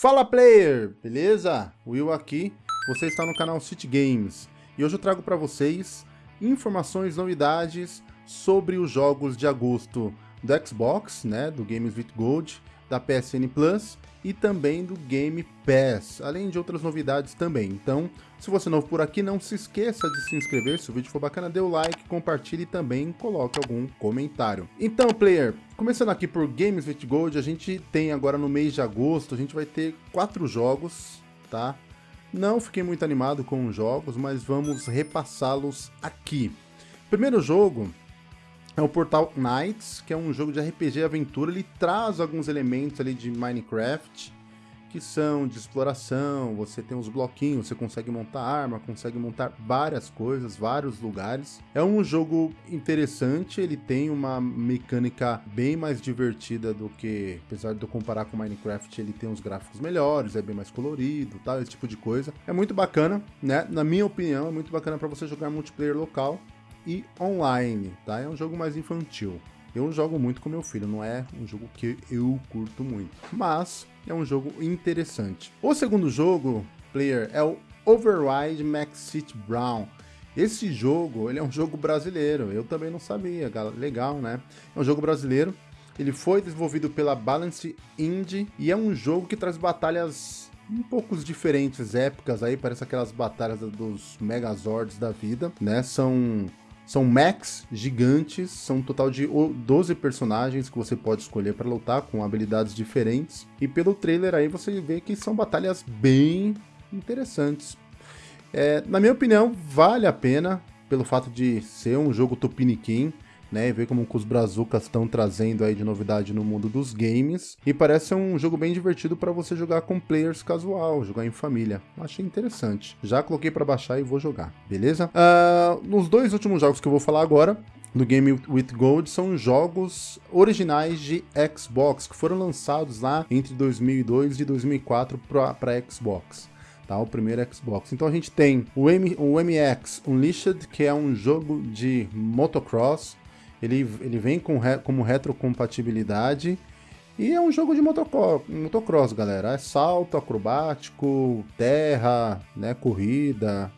Fala player, beleza? Will aqui, você está no canal City Games. E hoje eu trago para vocês informações, novidades sobre os jogos de agosto do Xbox, né, do Games with Gold, da PSN Plus e também do Game Pass, além de outras novidades também. Então, se você é novo por aqui, não se esqueça de se inscrever, se o vídeo for bacana, dê o like, compartilhe e também coloque algum comentário. Então, player, começando aqui por Games with Gold, a gente tem agora no mês de agosto, a gente vai ter quatro jogos, tá? Não fiquei muito animado com os jogos, mas vamos repassá-los aqui. Primeiro jogo é o Portal Knights, que é um jogo de RPG aventura. Ele traz alguns elementos ali de Minecraft, que são de exploração, você tem os bloquinhos, você consegue montar arma, consegue montar várias coisas, vários lugares. É um jogo interessante, ele tem uma mecânica bem mais divertida do que, apesar de eu comparar com Minecraft, ele tem uns gráficos melhores, é bem mais colorido, tal, esse tipo de coisa. É muito bacana, né? Na minha opinião, é muito bacana para você jogar multiplayer local e online, tá? É um jogo mais infantil. Eu jogo muito com meu filho, não é um jogo que eu curto muito, mas é um jogo interessante. O segundo jogo, player, é o Override Max City Brown. Esse jogo, ele é um jogo brasileiro, eu também não sabia, legal, né? É um jogo brasileiro, ele foi desenvolvido pela Balance Indie e é um jogo que traz batalhas um pouco diferentes, épicas aí, parece aquelas batalhas dos Megazords da vida, né? São são mechs gigantes, são um total de 12 personagens que você pode escolher para lutar com habilidades diferentes. E pelo trailer aí você vê que são batalhas bem interessantes. É, na minha opinião, vale a pena pelo fato de ser um jogo tupiniquim né, e ver como os brazucas estão trazendo aí de novidade no mundo dos games. E parece um jogo bem divertido para você jogar com players casual, jogar em família. Achei interessante. Já coloquei para baixar e vou jogar, beleza? Uh, nos dois últimos jogos que eu vou falar agora, no Game with Gold são jogos originais de Xbox, que foram lançados lá entre 2002 e 2004 para Xbox. Tá, o primeiro Xbox. Então a gente tem o, M, o MX Unleashed, que é um jogo de motocross, ele, ele vem com re, como retrocompatibilidade e é um jogo de motocross, motocross, galera. É salto acrobático, terra, né, corrida.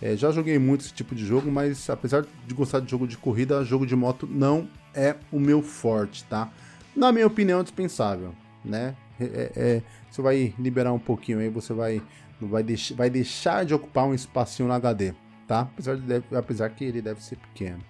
É, já joguei muito esse tipo de jogo, mas apesar de gostar de jogo de corrida, jogo de moto não é o meu forte, tá? Na minha opinião, é dispensável, né? É, é, é você vai liberar um pouquinho aí, você vai, vai, deix, vai deixar de ocupar um espacinho no HD, tá? Apesar, de, apesar que ele deve ser pequeno.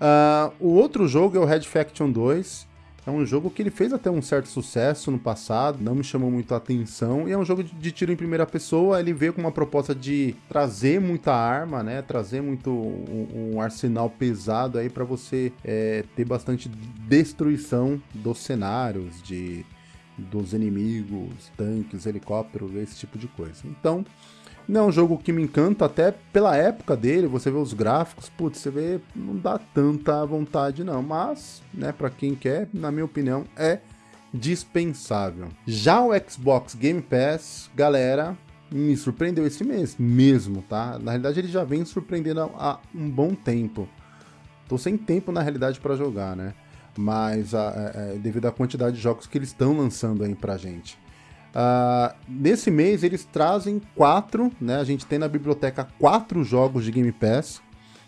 Uh, o outro jogo é o Red Faction 2. É um jogo que ele fez até um certo sucesso no passado, não me chamou muito a atenção, e é um jogo de tiro em primeira pessoa, ele veio com uma proposta de trazer muita arma, né, trazer muito um, um arsenal pesado aí para você é, ter bastante destruição dos cenários, de dos inimigos, tanques, helicópteros, esse tipo de coisa. Então, não é um jogo que me encanta, até pela época dele, você vê os gráficos, putz, você vê, não dá tanta vontade não, mas, né, para quem quer, na minha opinião, é dispensável. Já o Xbox Game Pass, galera, me surpreendeu esse mês mesmo, tá? Na realidade ele já vem surpreendendo há um bom tempo. Tô sem tempo na realidade para jogar, né? Mas a, a, devido à quantidade de jogos que eles estão lançando aí pra gente. Uh, nesse mês eles trazem quatro, né? A gente tem na biblioteca quatro jogos de Game Pass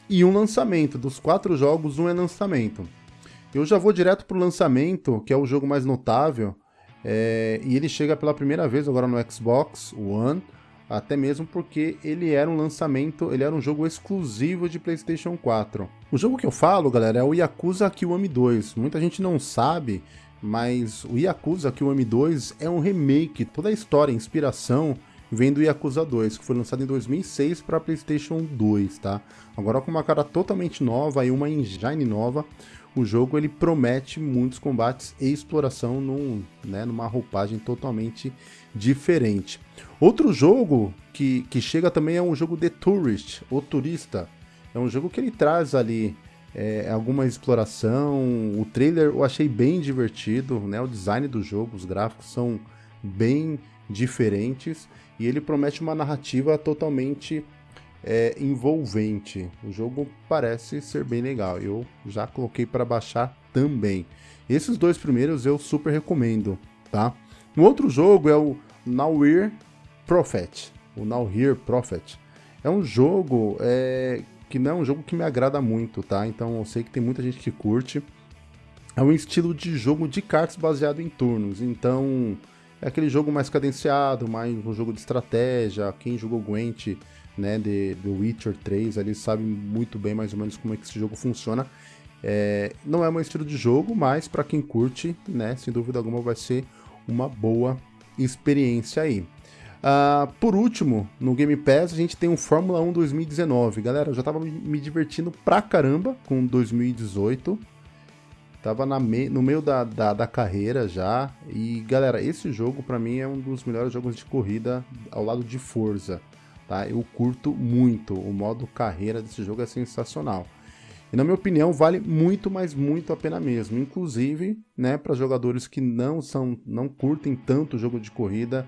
e um lançamento. Dos quatro jogos, um é lançamento. Eu já vou direto pro lançamento, que é o jogo mais notável, é, e ele chega pela primeira vez agora no Xbox One, até mesmo porque ele era um lançamento, ele era um jogo exclusivo de PlayStation 4. O jogo que eu falo, galera, é o Yakuza Kiwami 2. Muita gente não sabe mas o Yakuza Kiwami 2 é um remake, toda a história, a inspiração vem do Yakuza 2, que foi lançado em 2006 para PlayStation 2, tá? Agora com uma cara totalmente nova e uma engine nova, o jogo ele promete muitos combates e exploração num, né, numa roupagem totalmente diferente. Outro jogo que, que chega também é um jogo The Tourist, o Turista. É um jogo que ele traz ali é, alguma exploração. O trailer eu achei bem divertido, né? O design do jogo, os gráficos são bem diferentes e ele promete uma narrativa totalmente é, envolvente. O jogo parece ser bem legal. Eu já coloquei para baixar também. Esses dois primeiros eu super recomendo, tá? Um outro jogo é o Now Here Prophet. O Now Here Prophet. É um jogo é, que não é um jogo que me agrada muito, tá? Então eu sei que tem muita gente que curte. É um estilo de jogo de cartas baseado em turnos. Então é aquele jogo mais cadenciado, mais um jogo de estratégia. Quem jogou Gwent, né, de, The Witcher 3, ali sabe muito bem mais ou menos como é que esse jogo funciona. É, não é meu estilo de jogo, mas para quem curte, né, sem dúvida alguma vai ser uma boa experiência aí. Uh, por último, no Game Pass a gente tem o Fórmula 1 2019. Galera, eu já tava me divertindo pra caramba com 2018. Tava me... no meio da, da, da, carreira já. E galera, esse jogo para mim é um dos melhores jogos de corrida ao lado de Forza. Tá? Eu curto muito. O modo carreira desse jogo é sensacional. E na minha opinião, vale muito, mas muito a pena mesmo. Inclusive, né, para jogadores que não são, não curtem tanto o jogo de corrida,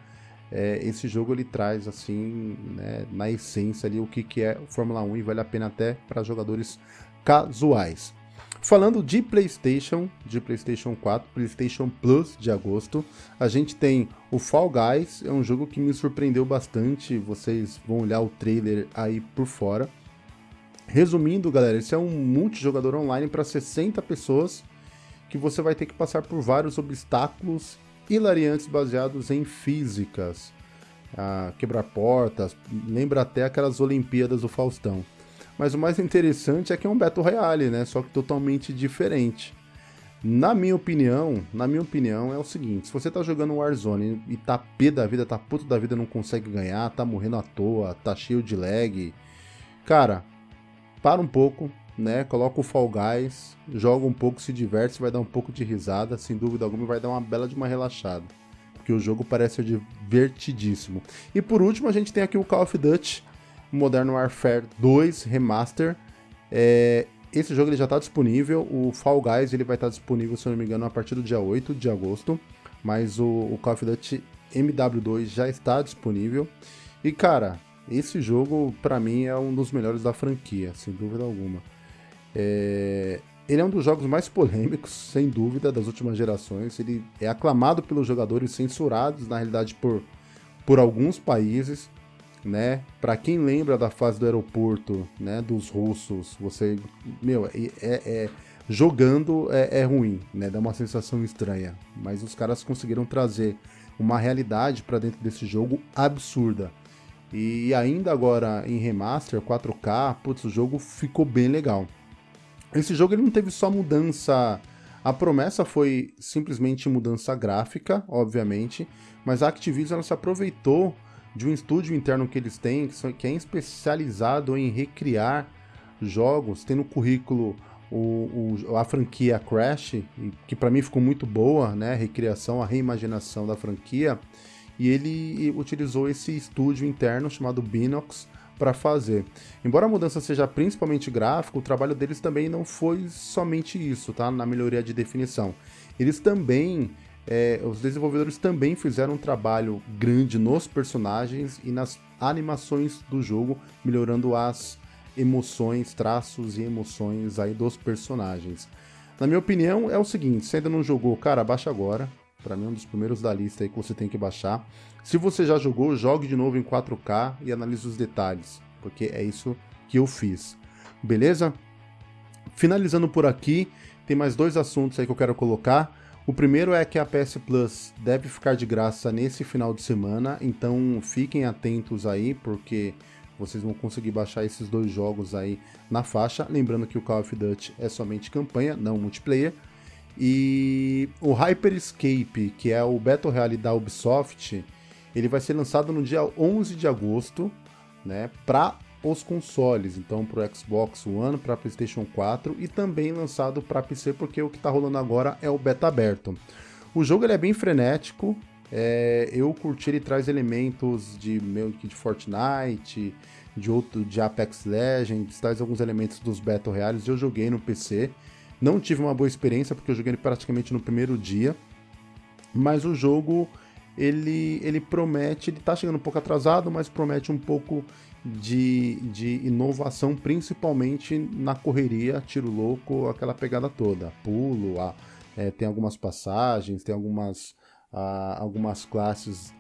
é, esse jogo ele traz assim, né, na essência ali o que, que é Fórmula 1 e vale a pena até para jogadores casuais. Falando de PlayStation, de PlayStation 4, PlayStation Plus de agosto, a gente tem o Fall Guys, é um jogo que me surpreendeu bastante. Vocês vão olhar o trailer aí por fora. Resumindo, galera, esse é um multijogador online para 60 pessoas que você vai ter que passar por vários obstáculos hilariantes baseados em físicas. Ah, quebrar portas, lembra até aquelas Olimpíadas do Faustão. Mas o mais interessante é que é um Battle Royale, né? Só que totalmente diferente. Na minha opinião, na minha opinião é o seguinte, se você tá jogando Warzone e tá pé da vida, tá puto da vida, não consegue ganhar, tá morrendo à toa, tá cheio de lag, cara, para um pouco, né? Coloca o Fall Guys, joga um pouco, se diverte, vai dar um pouco de risada, sem dúvida alguma, vai dar uma bela de uma relaxada. Porque o jogo parece ser divertidíssimo. E por último, a gente tem aqui o Call of Duty Modern Warfare 2 Remaster. É, esse jogo ele já está disponível, o Fall Guys ele vai estar tá disponível, se eu não me engano, a partir do dia 8 de agosto, mas o, o Call of Duty MW2 já está disponível. E cara, esse jogo, para mim, é um dos melhores da franquia, sem dúvida alguma. É... Ele é um dos jogos mais polêmicos, sem dúvida, das últimas gerações. Ele é aclamado pelos jogadores censurados, na realidade, por, por alguns países. Né? Para quem lembra da fase do aeroporto, né, dos russos, você, meu, é, é, é jogando é, é, ruim, né? Dá uma sensação estranha. Mas os caras conseguiram trazer uma realidade para dentro desse jogo absurda. E ainda agora em remaster, 4K, putz, o jogo ficou bem legal. Esse jogo ele não teve só mudança. A promessa foi simplesmente mudança gráfica, obviamente, mas a Activision se aproveitou de um estúdio interno que eles têm, que é especializado em recriar jogos, tem no currículo o, o, a franquia Crash, que para mim ficou muito boa, né? A recriação, a reimaginação da franquia e ele utilizou esse estúdio interno chamado Binox para fazer. Embora a mudança seja principalmente gráfico, o trabalho deles também não foi somente isso, tá? Na melhoria de definição. Eles também, é, os desenvolvedores também fizeram um trabalho grande nos personagens e nas animações do jogo, melhorando as emoções, traços e emoções aí dos personagens. Na minha opinião, é o seguinte, se ainda não jogou, cara, baixa agora, para mim é um dos primeiros da lista aí que você tem que baixar. Se você já jogou, jogue de novo em 4K e analise os detalhes, porque é isso que eu fiz. Beleza? Finalizando por aqui, tem mais dois assuntos aí que eu quero colocar. O primeiro é que a PS Plus deve ficar de graça nesse final de semana, então fiquem atentos aí, porque vocês vão conseguir baixar esses dois jogos aí na faixa. Lembrando que o Call of Duty é somente campanha, não multiplayer. E o Hyperscape, que é o Battle Royale da Ubisoft, ele vai ser lançado no dia 11 de agosto, né, para os consoles, então para o Xbox One, para PlayStation 4 e também lançado para PC, porque o que está rolando agora é o beta aberto. O jogo ele é bem frenético, é, eu curti, ele traz elementos de meio que de Fortnite, de outro de Apex Legends, traz alguns elementos dos Battle Royales. Eu joguei no PC, não tive uma boa experiência porque eu joguei praticamente no primeiro dia, mas o jogo ele, ele promete, ele tá chegando um pouco atrasado, mas promete um pouco de, de inovação, principalmente na correria, tiro louco, aquela pegada toda, pulo, a, é, tem algumas passagens, tem algumas, a, algumas classes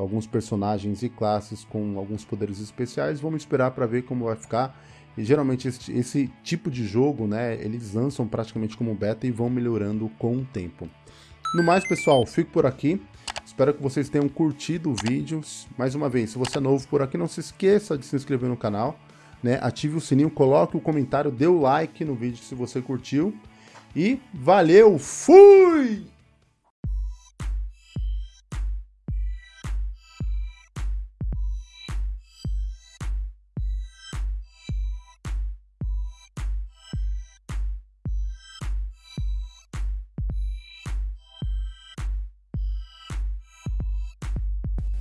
alguns personagens e classes com alguns poderes especiais. Vamos esperar para ver como vai ficar. E geralmente esse, esse, tipo de jogo, né, eles lançam praticamente como beta e vão melhorando com o tempo. No mais, pessoal, fico por aqui. Espero que vocês tenham curtido o vídeo. Mais uma vez, se você é novo por aqui, não se esqueça de se inscrever no canal. Né? Ative o sininho, coloque o comentário, dê o like no vídeo se você curtiu. E valeu, fui!